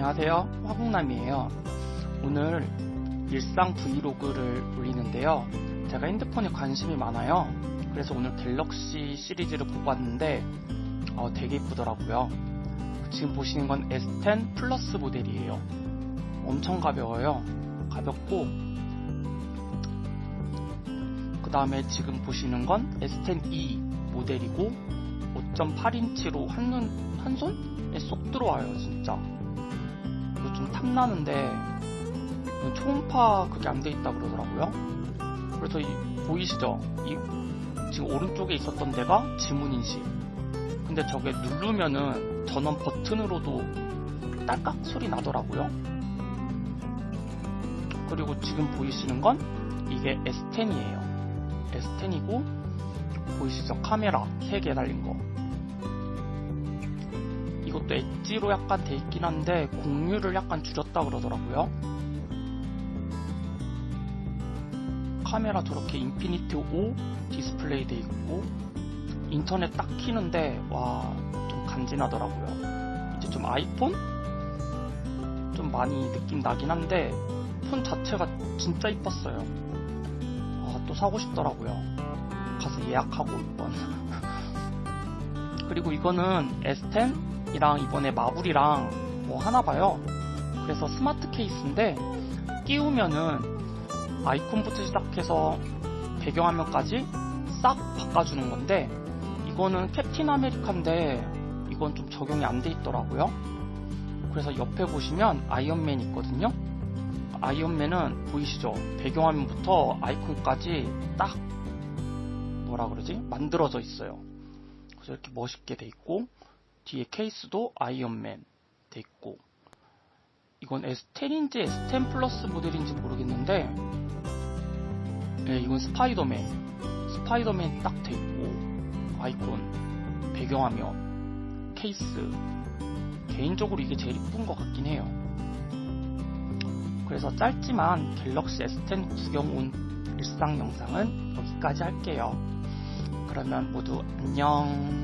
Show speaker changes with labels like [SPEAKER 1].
[SPEAKER 1] 안녕하세요. 화국남이에요. 오늘 일상 브이로그를 올리는데요. 제가 핸드폰에 관심이 많아요. 그래서 오늘 갤럭시 시리즈를 왔는데 어, 되게 이쁘더라고요. 지금 보시는 건 S10 플러스 모델이에요. 엄청 가벼워요. 가볍고 그 다음에 지금 보시는 건 S10e 모델이고 5.8인치로 한눈 한 손에 쏙 들어와요 진짜 좀 탐나는데 초음파 그게 안 돼 있다 그러더라고요. 그래서 이, 보이시죠? 이, 지금 오른쪽에 있었던 데가 지문 인식. 근데 저게 누르면은 전원 버튼으로도 딸깍 소리 나더라고요. 그리고 지금 보이시는 건 이게 S10이에요. S10이고 보이시죠? 카메라 3개 달린 거 이것도 엣지로 약간 돼 있긴 한데 공유를 약간 줄였다 그러더라고요. 카메라 저렇게 Infinity O 디스플레이 돼 있고 인터넷 딱 키는데 와 좀 간지나더라고요. 이제 좀 아이폰 좀 많이 느낌 나긴 한데 폰 자체가 진짜 이뻤어요. 아, 또 사고 싶더라고요. 가서 예약하고 이번. 그리고 이거는 S10 이랑 이번에 마블이랑 뭐 하나 봐요. 그래서 스마트 케이스인데 끼우면은 아이콘부터 시작해서 배경화면까지 싹 바꿔주는 건데 이거는 캡틴 아메리카인데 이건 좀 적용이 안 돼 있더라고요. 그래서 옆에 보시면 아이언맨 있거든요. 아이언맨은 보이시죠? 배경화면부터 아이콘까지 딱 뭐라 그러지? 만들어져 있어요. 그래서 이렇게 멋있게 돼 있고 뒤에 케이스도 아이언맨 돼 있고 이건 S10인지 S10 플러스 모델인지 모르겠는데 네, 이건 스파이더맨 스파이더맨 딱 돼 있고 아이콘 배경화면 케이스. 개인적으로 이게 제일 이쁜 것 같긴 해요. 그래서 짧지만 갤럭시 S10 구경 온 일상 영상은 여기까지 할게요. 그러면 모두 안녕